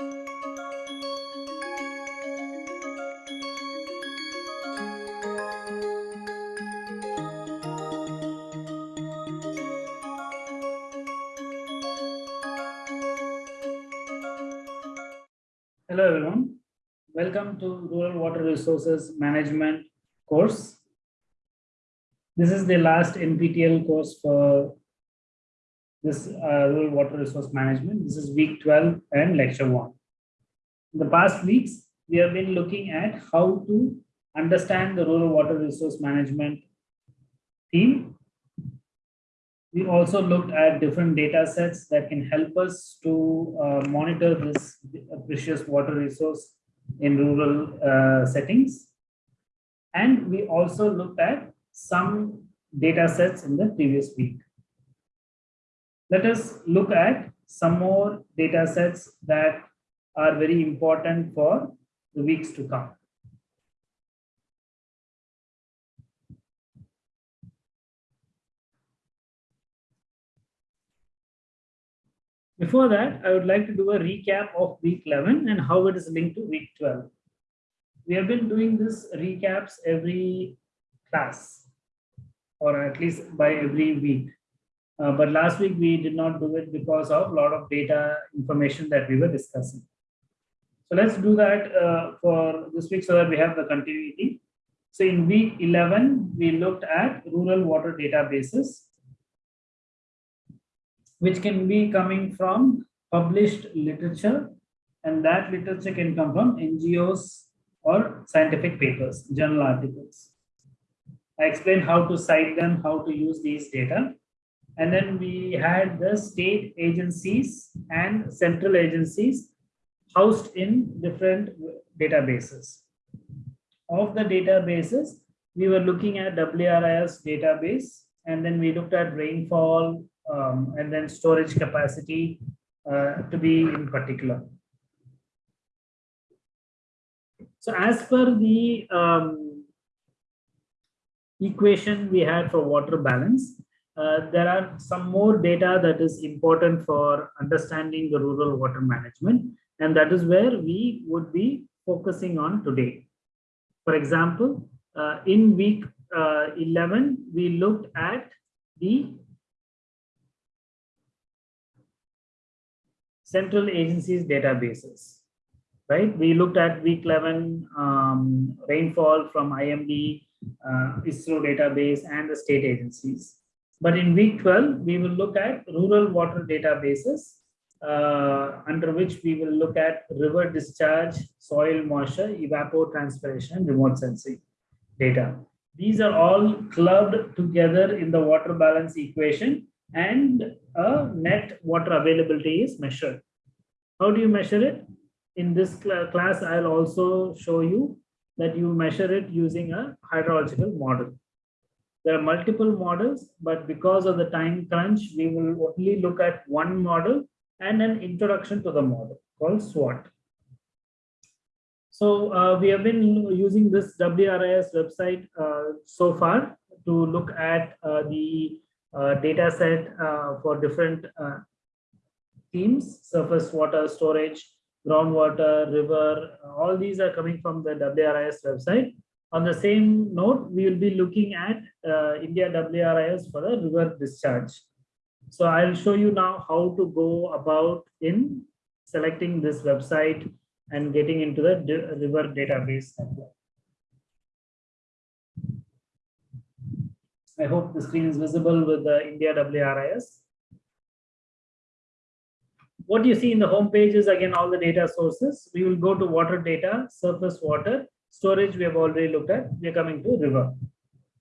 Hello everyone. Welcome to Rural Water Resources Management course. This is the last NPTEL course for this uh, Rural Water Resource Management. This is week 12 and lecture 1. In the past weeks, we have been looking at how to understand the Rural Water Resource Management theme we also looked at different data sets that can help us to uh, monitor this precious water resource in rural uh, settings. And we also looked at some data sets in the previous week. Let us look at some more data sets that are very important for the weeks to come. Before that, I would like to do a recap of week 11 and how it is linked to week 12. We have been doing this recaps every class or at least by every week. Uh, but last week we did not do it because of a lot of data information that we were discussing. So let's do that uh, for this week so that we have the continuity. So in week 11, we looked at rural water databases which can be coming from published literature and that literature can come from NGOs or scientific papers, journal articles. I explained how to cite them, how to use these data. And then we had the state agencies and central agencies housed in different databases. Of the databases, we were looking at WRIS database, and then we looked at rainfall, um, and then storage capacity uh, to be in particular. So as per the um, equation we had for water balance, uh, there are some more data that is important for understanding the rural water management, and that is where we would be focusing on today. For example, uh, in week uh, 11, we looked at the central agencies databases, right? We looked at week 11 um, rainfall from IMD, uh, ISRO database and the state agencies. But in week 12, we will look at rural water databases uh, under which we will look at river discharge, soil moisture, evapotranspiration, remote sensing data. These are all clubbed together in the water balance equation and a net water availability is measured. How do you measure it? In this cl class, I'll also show you that you measure it using a hydrological model. There are multiple models, but because of the time crunch, we will only look at one model and an introduction to the model called SWAT. So uh, we have been using this WRIS website uh, so far to look at uh, the uh, data set uh, for different uh, themes, surface water storage, groundwater, river, all these are coming from the WRIS website. On the same note, we will be looking at uh, India WRIS for the river discharge. So I'll show you now how to go about in selecting this website and getting into the river database. I hope the screen is visible with the India WRIS. What you see in the home page is again all the data sources. We will go to water data, surface water, storage we have already looked at. We are coming to river.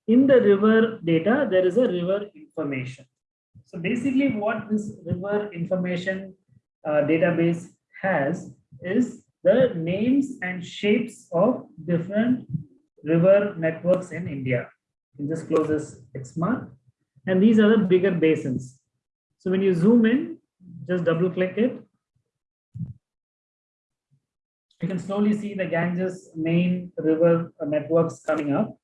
In the river data, there is a river information. So basically what this river information uh, database has is the names and shapes of different river networks in India in this closest X mark. And these are the bigger basins. So when you zoom in, just double click it. You can slowly see the Ganges main river networks coming up.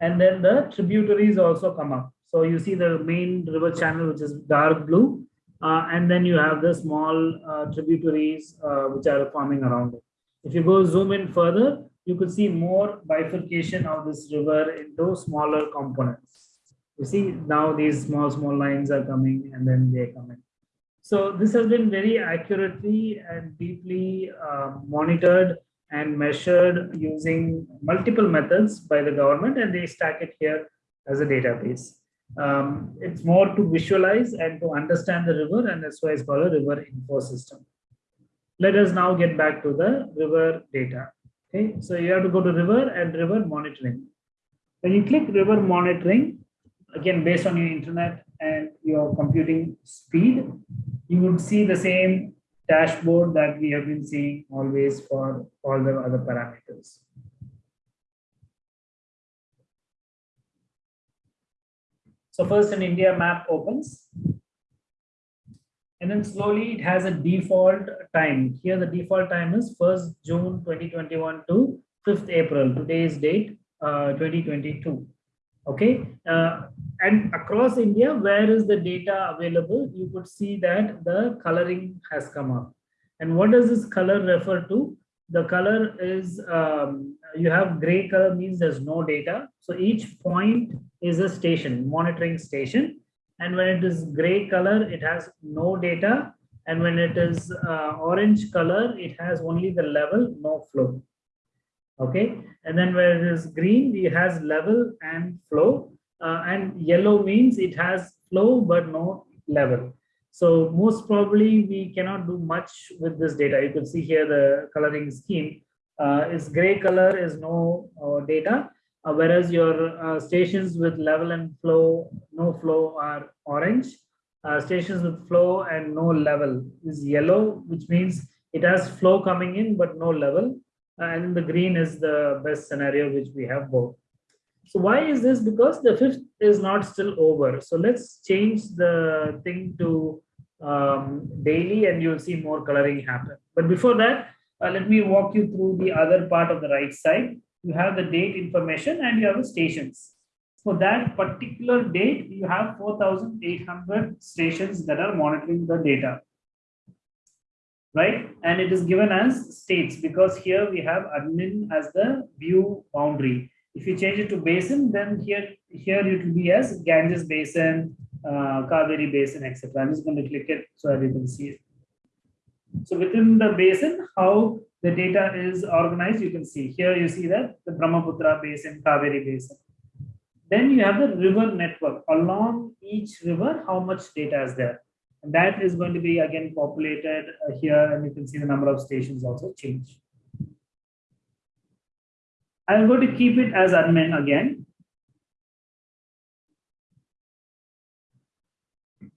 And then the tributaries also come up. So you see the main river channel, which is dark blue. uh, and then you have the small uh, tributaries uh, which are forming around it. If you go zoom in further, you could see more bifurcation of this river into smaller components. You see now these small, small lines are coming and then they come in. So this has been very accurately and deeply uh, monitored and measured using multiple methods by the government and they stack it here as a database. Um, it's more to visualize and to understand the river and that's why it's called a river info system. Let us now get back to the river data. Okay, so you have to go to river and river monitoring. When you click river monitoring, again based on your internet and your computing speed, you would see the same dashboard that we have been seeing always for all the other parameters. So first an India map opens. And then slowly it has a default time. Here the default time is 1st June 2021 to 5th April, today's date, uh, 2022. Okay. Uh, and across India, where is the data available? You could see that the coloring has come up. And what does this color refer to? The color is, um, you have gray color means there's no data. So each point is a station, monitoring station. And when it is gray color, it has no data. And when it is uh, orange color, it has only the level, no flow. Okay. And then where it is green, it has level and flow. Uh, and yellow means it has flow, but no level. So most probably we cannot do much with this data. You can see here the coloring scheme uh, is gray color is no uh, data uh, whereas your uh, stations with level and flow, no flow are orange. Uh, stations with flow and no level is yellow, which means it has flow coming in, but no level. And the green is the best scenario, which we have both. So why is this? Because the fifth is not still over. So let's change the thing to um, daily and you'll see more coloring happen. But before that, uh, let me walk you through the other part of the right side you have the date information and you have the stations. For that particular date, you have 4,800 stations that are monitoring the data. Right? And it is given as states because here we have admin as the view boundary. If you change it to basin, then here, here it will be as Ganges Basin, uh, Kaveri Basin, etc. I'm just going to click it so that you can see it. So within the basin, how the data is organized, you can see here you see that the Brahmaputra basin, Kaveri basin. Then you have the river network along each river, how much data is there. And that is going to be again populated uh, here and you can see the number of stations also change. I'm going to keep it as admin again.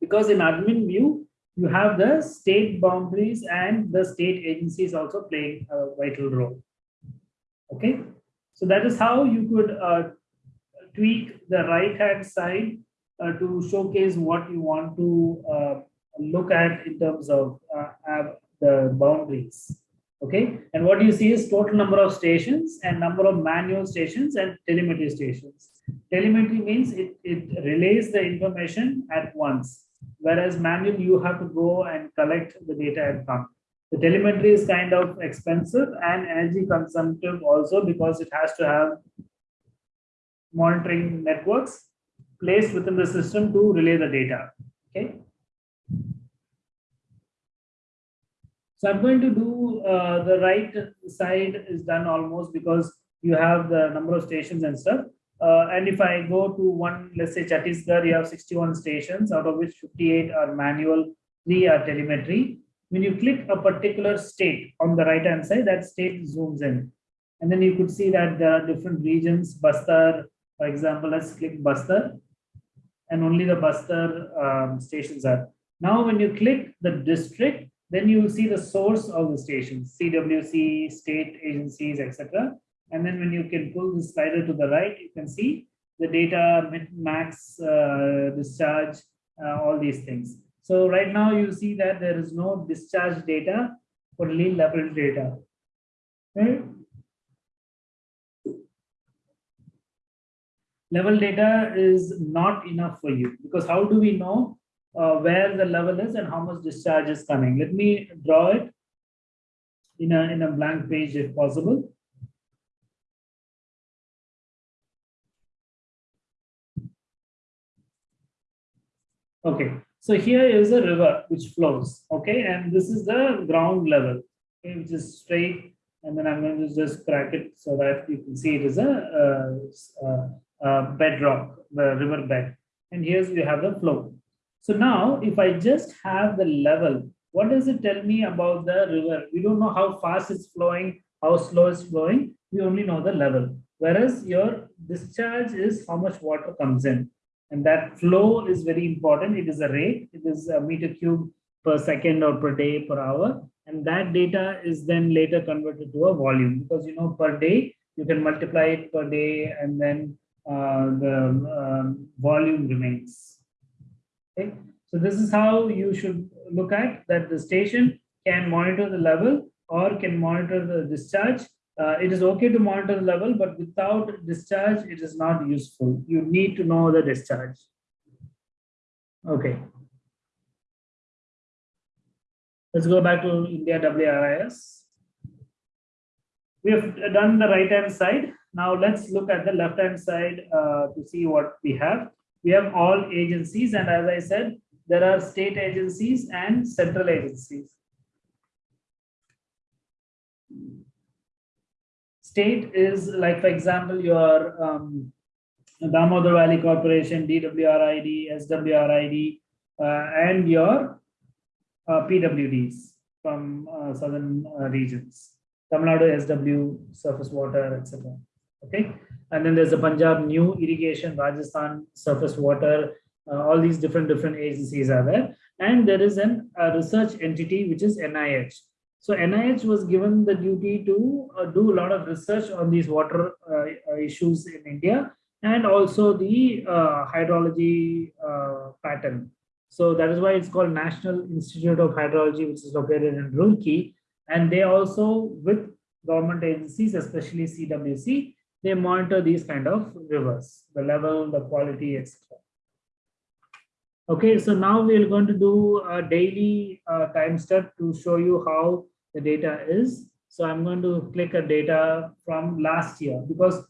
Because in admin view, you have the state boundaries and the state agencies also playing a vital role. Okay, so that is how you could uh, tweak the right hand side uh, to showcase what you want to uh, look at in terms of uh, the boundaries. Okay, and what you see is total number of stations and number of manual stations and telemetry stations. Telemetry means it, it relays the information at once whereas manual you have to go and collect the data and come. The telemetry is kind of expensive and energy consumptive also because it has to have monitoring networks placed within the system to relay the data. Okay. So I'm going to do uh, the right side is done almost because you have the number of stations and stuff. Uh, and if I go to one, let's say Chhattisgarh, you have 61 stations, out of which 58 are manual, three are telemetry. When you click a particular state on the right hand side, that state zooms in. And then you could see that there are different regions, Bastar, for example, let's click Bastar, and only the Bastar um, stations are. Now, when you click the district, then you will see the source of the stations, CWC, state agencies, etc. And then when you can pull the slider to the right, you can see the data, max, uh, discharge, uh, all these things. So right now you see that there is no discharge data, only level data. Right? Level data is not enough for you because how do we know uh, where the level is and how much discharge is coming. Let me draw it in a, in a blank page if possible. Okay, so here is a river which flows, okay, and this is the ground level, okay, which is straight, and then I'm going to just crack it so that you can see it is a, a, a, a bedrock, the river bed, and here's you have the flow. So now, if I just have the level, what does it tell me about the river? We don't know how fast it's flowing, how slow it's flowing. We only know the level. Whereas your discharge is how much water comes in. And that flow is very important. It is a rate. It is a meter cube per second or per day per hour. And that data is then later converted to a volume because, you know, per day, you can multiply it per day and then uh, the um, volume remains. Okay. So this is how you should look at that the station can monitor the level or can monitor the discharge uh, it is okay to monitor the level, but without discharge, it is not useful. You need to know the discharge. Okay. Let's go back to India WRIS. We have done the right hand side. Now let's look at the left hand side uh, to see what we have. We have all agencies, and as I said, there are state agencies and central agencies. state is like, for example, your um, Damodar Valley Corporation, DWRID, SWRID, uh, and your uh, PWDs from uh, southern uh, regions, Tamil Nadu, SW, surface water, etc. Okay, and then there's the Punjab New Irrigation, Rajasthan surface water. Uh, all these different different agencies are there, and there is an a research entity which is NIH. So NIH was given the duty to uh, do a lot of research on these water uh, issues in India and also the uh, hydrology uh, pattern. So that is why it's called National Institute of Hydrology, which is located in Roorkee. And they also, with government agencies, especially CWC, they monitor these kind of rivers, the level, the quality, etc. Okay, so now we're going to do a daily uh, time step to show you how the data is. So I'm going to click a data from last year because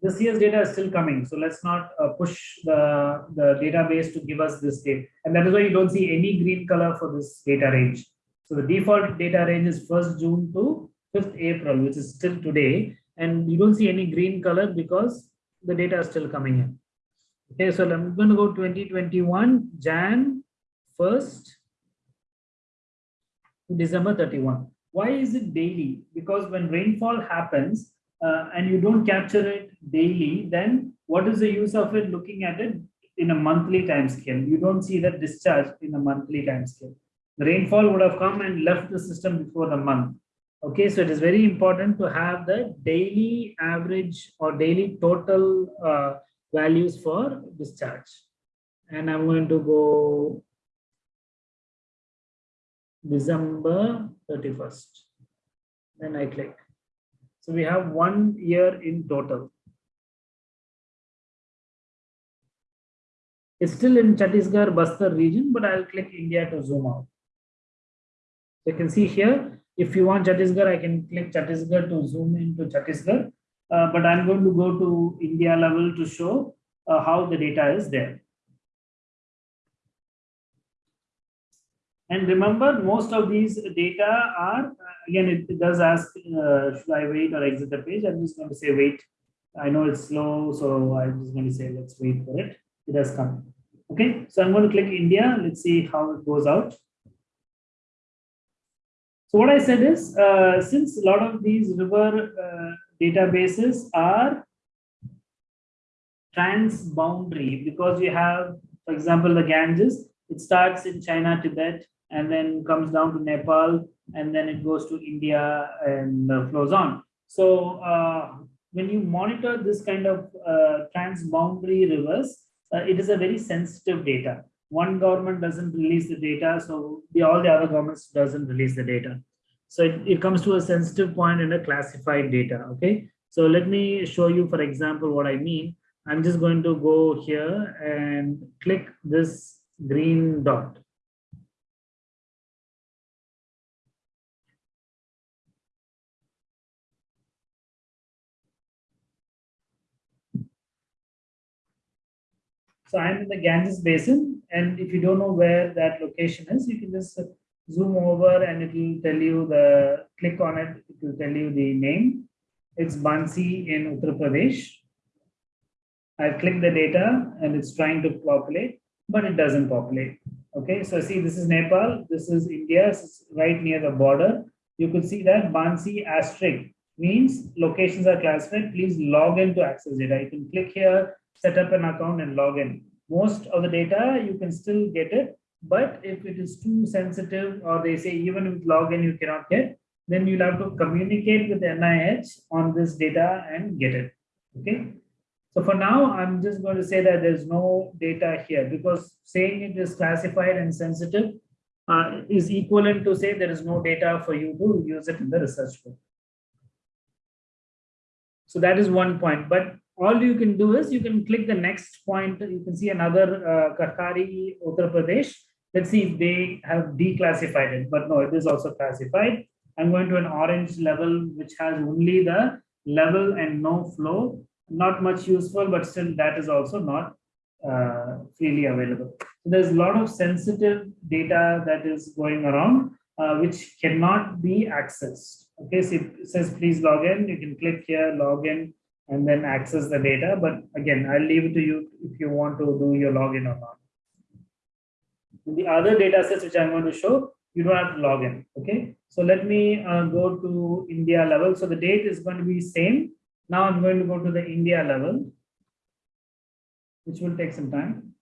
this year's data is still coming. So let's not uh, push the, the database to give us this data. And that is why you don't see any green color for this data range. So the default data range is 1st June to 5th April, which is still today. And you don't see any green color because the data is still coming in. Okay, so I'm going to go 2021 Jan 1st to December 31. Why is it daily? Because when rainfall happens uh, and you don't capture it daily, then what is the use of it looking at it in a monthly time scale? You don't see that discharge in a monthly time scale. The rainfall would have come and left the system before the month. Okay, so it is very important to have the daily average or daily total uh, values for discharge. And I'm going to go December 31st. Then I click. So we have one year in total. It's still in Chhattisgarh, Bastar region, but I'll click India to zoom out. So you can see here, if you want Chhattisgarh, I can click Chhattisgarh to zoom into Chhattisgarh. Uh, but I'm going to go to India level to show uh, how the data is there. And remember, most of these data are, again, it, it does ask, uh, should I wait or exit the page? I'm just going to say wait. I know it's slow, so I'm just going to say, let's wait for it. It has come. Okay, so I'm going to click India. Let's see how it goes out. So what I said is, uh, since a lot of these river uh, databases are transboundary, because you have, for example, the Ganges, it starts in China, Tibet, and then comes down to Nepal, and then it goes to India and uh, flows on. So uh, when you monitor this kind of uh, transboundary rivers, uh, it is a very sensitive data. One government doesn't release the data, so the, all the other governments doesn't release the data. So it, it comes to a sensitive point in a classified data, okay? So let me show you, for example, what I mean. I'm just going to go here and click this green dot. So I'm in the Ganges Basin, and if you don't know where that location is, you can just zoom over and it will tell you the, click on it, it will tell you the name. It's Bansi in Uttar Pradesh. I click the data and it's trying to populate, but it doesn't populate. Okay, so see, this is Nepal, this is India, it's right near the border. You could see that Bansi asterisk means locations are classified. Please log in to access data. You can click here, set up an account and log in. Most of the data, you can still get it, but if it is too sensitive or they say even with login you cannot get, then you'll have to communicate with NIH on this data and get it. Okay. So for now, I'm just going to say that there's no data here because saying it is classified and sensitive uh, is equivalent to say there is no data for you to use it in the research book. So that is one point. But all you can do is you can click the next point. You can see another uh, Karkari, Uttar Pradesh. Let's see if they have declassified it, but no, it is also classified. I'm going to an orange level, which has only the level and no flow. Not much useful, but still that is also not uh, freely available. So there's a lot of sensitive data that is going around, uh, which cannot be accessed. Okay, so it says please log in. You can click here, log in, and then access the data. But again, I'll leave it to you if you want to do your login or not. The other data sets which I'm going to show, you don't have to log in. Okay. So let me uh, go to India level. So the date is going to be same. Now I'm going to go to the India level, which will take some time.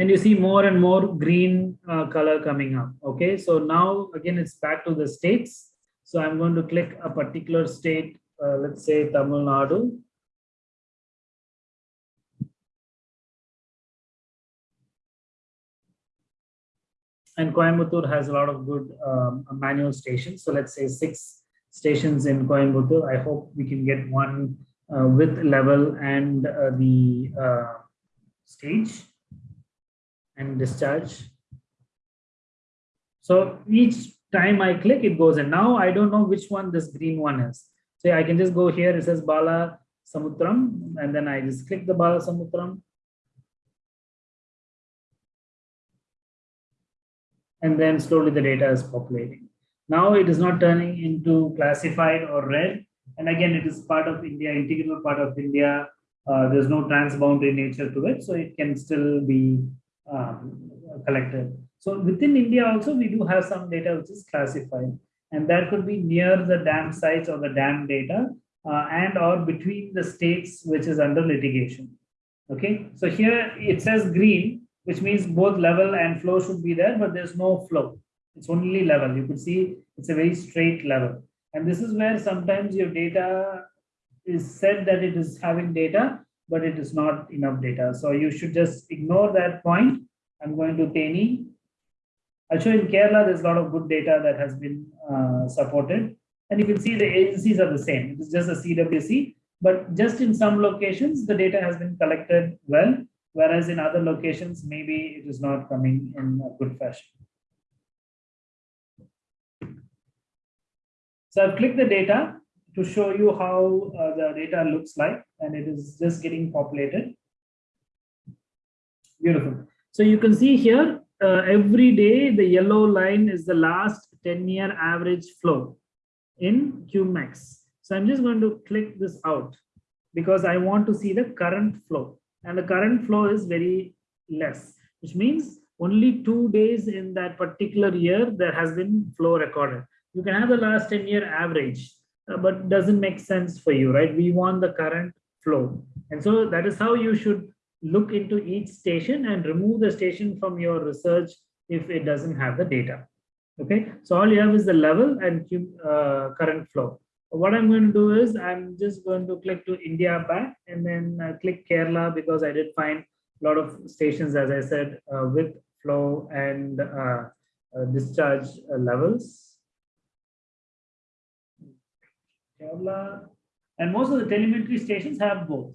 And you see more and more green uh, color coming up. Okay. So now again, it's back to the states. So I'm going to click a particular state, uh, let's say Tamil Nadu. and Coimbatore has a lot of good um, manual stations. So let's say six stations in Coimbatore. I hope we can get one uh, with level and uh, the uh, stage and discharge. So each time I click, it goes in. Now I don't know which one this green one is. So I can just go here. It says Bala Samutram, and then I just click the Bala Samutram. and then slowly the data is populating. Now it is not turning into classified or red. And again, it is part of India, integral part of India. Uh, there's no transboundary nature to it, so it can still be um, collected. So within India also, we do have some data which is classified. And that could be near the dam sites or the dam data uh, and or between the states which is under litigation. Okay, so here it says green, which means both level and flow should be there, but there's no flow. It's only level. You could see it's a very straight level. And this is where sometimes your data is said that it is having data, but it is not enough data. So you should just ignore that point. I'm going to Theni. I'll in Kerala, there's a lot of good data that has been uh, supported. And you can see the agencies are the same. It's just a CWC, but just in some locations, the data has been collected well whereas in other locations, maybe it is not coming in a good fashion. So I've clicked the data to show you how uh, the data looks like, and it is just getting populated. Beautiful. So you can see here, uh, every day, the yellow line is the last 10-year average flow in QMax. So I'm just going to click this out because I want to see the current flow and the current flow is very less, which means only two days in that particular year there has been flow recorded. You can have the last 10 year average, uh, but doesn't make sense for you, right? We want the current flow. And so that is how you should look into each station and remove the station from your research if it doesn't have the data. Okay, so all you have is the level and uh, current flow what I'm going to do is I'm just going to click to India back and then uh, click Kerala because I did find a lot of stations, as I said, uh, with flow and uh, uh discharge uh, levels. Kerala, And most of the telemetry stations have both.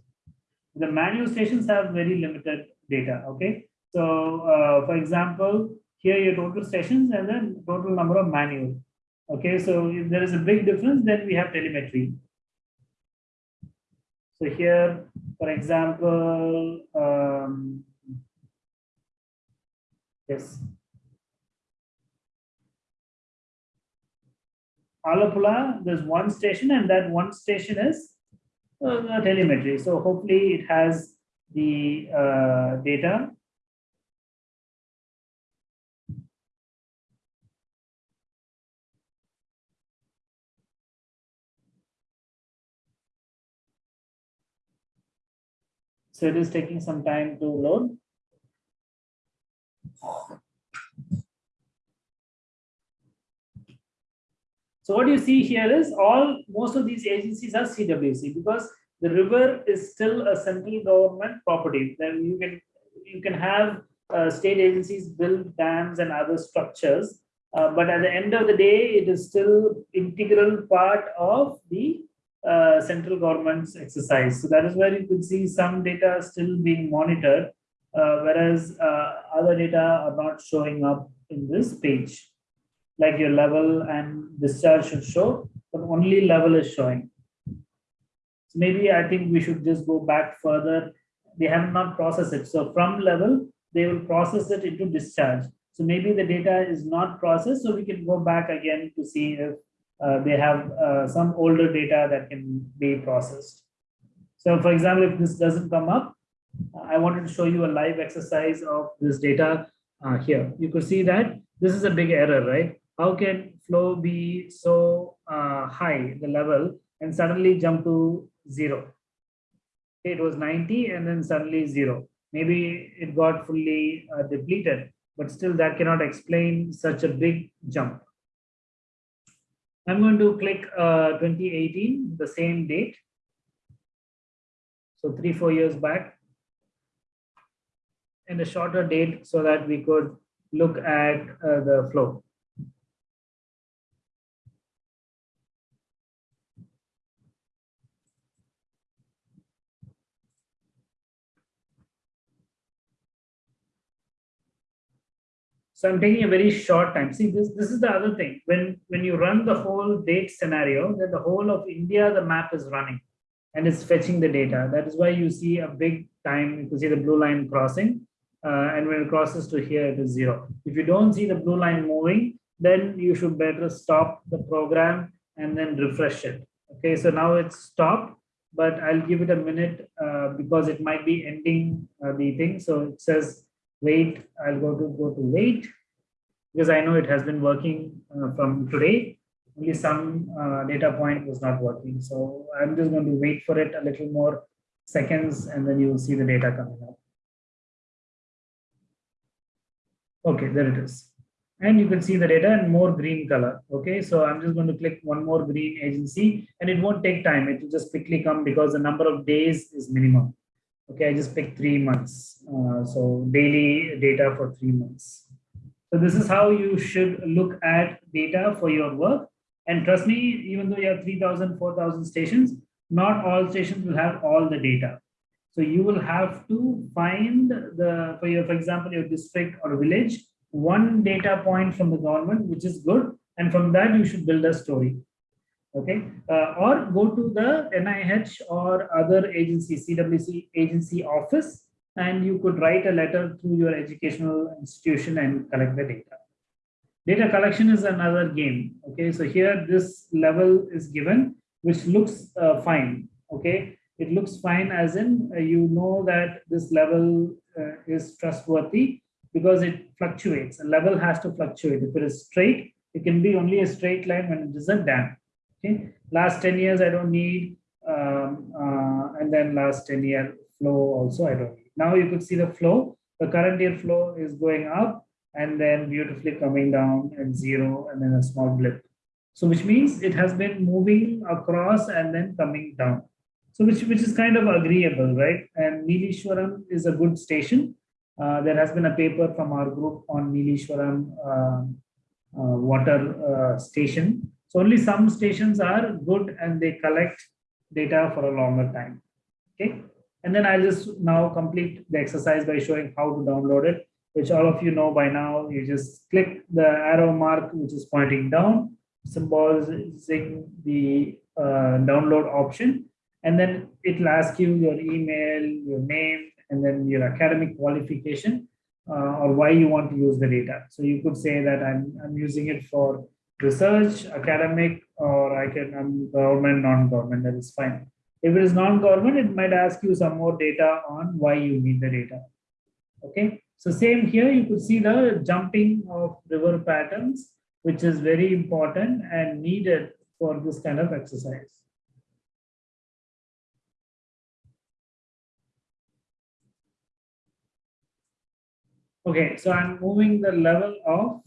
The manual stations have very limited data, okay? So for example, here your total stations and then total number of manual. Okay, so if there is a big difference, then we have telemetry. So here, for example, um, yes. Alapula, there's one station and that one station is uh, telemetry. So hopefully it has the uh, data So it is taking some time to load. So what you see here is all most of these agencies are CWC because the river is still a central government property. Then you can you can have uh, state agencies build dams and other structures, uh, but at the end of the day, it is still integral part of the uh, central government's exercise. So that is where you could see some data still being monitored, uh, whereas uh, other data are not showing up in this page. Like your level and discharge should show, but only level is showing. So maybe I think we should just go back further. They have not processed it. So from level, they will process it into discharge. So maybe the data is not processed. So we can go back again to see if they have uh, some older data that can be processed. So for example, if this doesn't come up, I wanted to show you a live exercise of this data uh, here. You could see that this is a big error, right? How can flow be so uh, high, the level, and suddenly jump to zero? It was 90 and then suddenly zero. Maybe it got fully uh, depleted, but still that cannot explain such a big jump. I'm going to click uh, 2018, the same date. So three, four years back. And a shorter date so that we could look at uh, the flow. So I'm taking a very short time. See, this, this is the other thing. When, when you run the whole date scenario, then the whole of India, the map is running and it's fetching the data. That is why you see a big time, you can see the blue line crossing. Uh, and when it crosses to here, it is zero. If you don't see the blue line moving, then you should better stop the program and then refresh it. Okay, so now it's stopped, but I'll give it a minute uh, because it might be ending uh, the thing. So it says wait, I'll go to go to wait because I know it has been working uh, from today. Only some uh, data point was not working. So I'm just going to wait for it a little more seconds and then you will see the data coming up. Okay, there it is. And you can see the data in more green color. Okay, so I'm just going to click one more green agency and it won't take time. It will just quickly come because the number of days is minimum. Okay, I just picked three months. Uh, so daily data for three months. So this is how you should look at data for your work. And trust me, even though you have 3,000, 4,000 stations, not all stations will have all the data. So you will have to find the, for your, for example, your district or village, one data point from the government, which is good. And from that, you should build a story okay. Uh, or go to the NIH or other agency CWC agency office and you could write a letter through your educational institution and collect the data. Data collection is another game. Okay. So here this level is given which looks uh, fine. Okay. It looks fine as in uh, you know that this level uh, is trustworthy because it fluctuates. A level has to fluctuate. If it is straight it can be only a straight line when it is a dam Okay, last 10 years I don't need, um, uh, and then last 10 year flow also I don't need. Now you could see the flow. The current year flow is going up and then beautifully coming down and zero and then a small blip. So which means it has been moving across and then coming down. So which, which is kind of agreeable, right? And Neelishwaram is a good station. Uh, there has been a paper from our group on Neelishwaram uh, uh, water uh, station so only some stations are good and they collect data for a longer time. Okay. And then I'll just now complete the exercise by showing how to download it, which all of you know by now. You just click the arrow mark, which is pointing down, symbolizing the uh, download option. And then it'll ask you your email, your name, and then your academic qualification uh, or why you want to use the data. So you could say that I'm, I'm using it for research, academic, or I can, I'm government, non-government, that is fine. If it is non-government, it might ask you some more data on why you need the data. Okay, so same here, you could see the jumping of river patterns, which is very important and needed for this kind of exercise. Okay, so I'm moving the level of,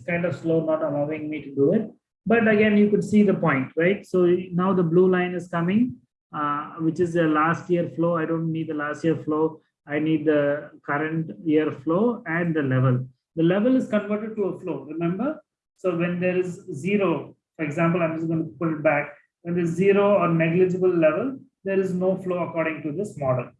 it's kind of slow, not allowing me to do it. But again, you could see the point, right? So now the blue line is coming, uh, which is the last year flow. I don't need the last year flow. I need the current year flow and the level. The level is converted to a flow, remember? So when there is zero, for example, I'm just going to put it back. When there's zero or negligible level, there is no flow according to this model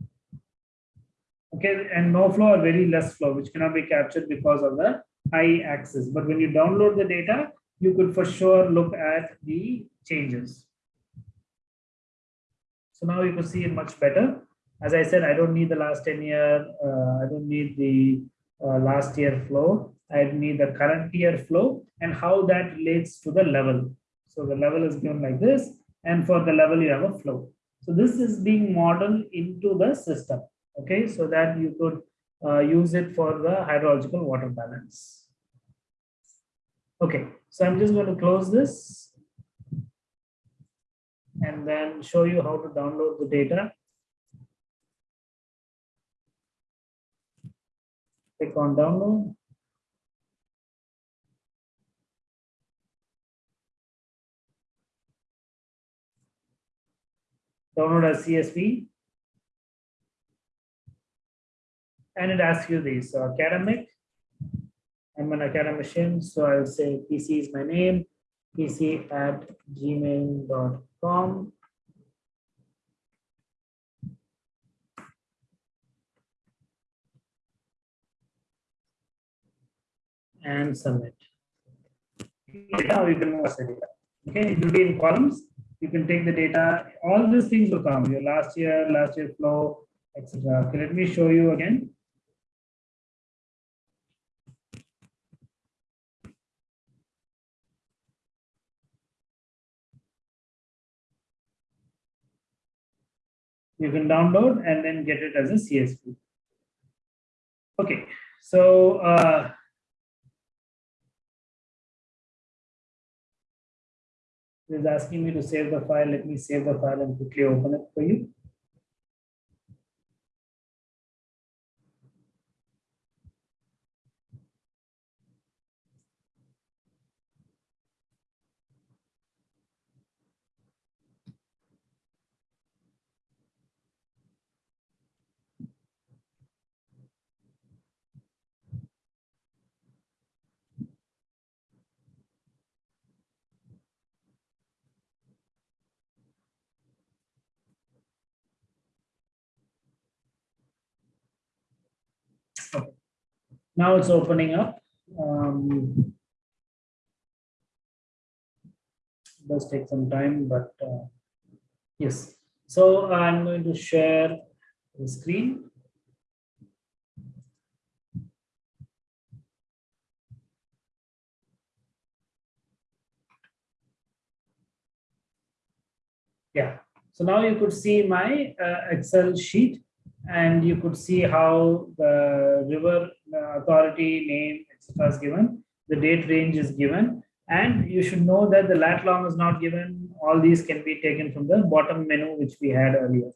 okay and no flow or very less flow which cannot be captured because of the high axis but when you download the data you could for sure look at the changes. So now you can see it much better. As i said i don't need the last 10 year uh, i don't need the uh, last year flow. I need the current year flow and how that relates to the level. So the level is given like this and for the level you have a flow. So this is being modeled into the system okay? So that you could uh, use it for the hydrological water balance okay so i'm just going to close this and then show you how to download the data. Click on download. Download as csv and it asks you these so uh, academic i'm an academician so i'll say pc is my name pc at gmail.com and submit. Now you can the okay it will be in columns. You can take the data. All these things will come. Your last year last year flow etc okay let me show you again you can download and then get it as a CSV. Okay, so uh, is asking me to save the file. Let me save the file and quickly open it for you. Now it's opening up. Um, does take some time, but uh, yes. So I'm going to share the screen. Yeah, so now you could see my uh, Excel sheet and you could see how the river authority name, etc. is given, the date range is given, and you should know that the lat long is not given. All these can be taken from the bottom menu, which we had earlier.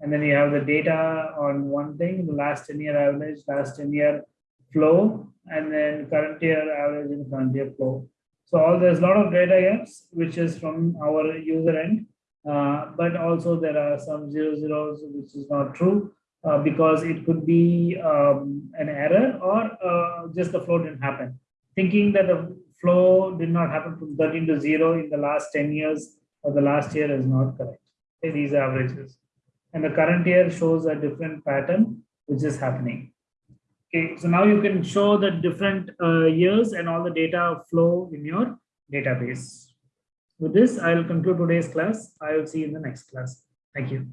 And then you have the data on one thing, the last 10 year average, last 10 year flow, and then current year average and current year flow. So all there's a lot of data gaps, which is from our user end. Uh, but also there are some zero zeros, which is not true uh, because it could be um, an error or uh, just the flow didn't happen. Thinking that the flow did not happen from 13 to 0 in the last 10 years or the last year is not correct. Okay, these averages. And the current year shows a different pattern which is happening. Okay, so now you can show the different uh, years and all the data flow in your database. With this, I will conclude today's class. I will see you in the next class. Thank you.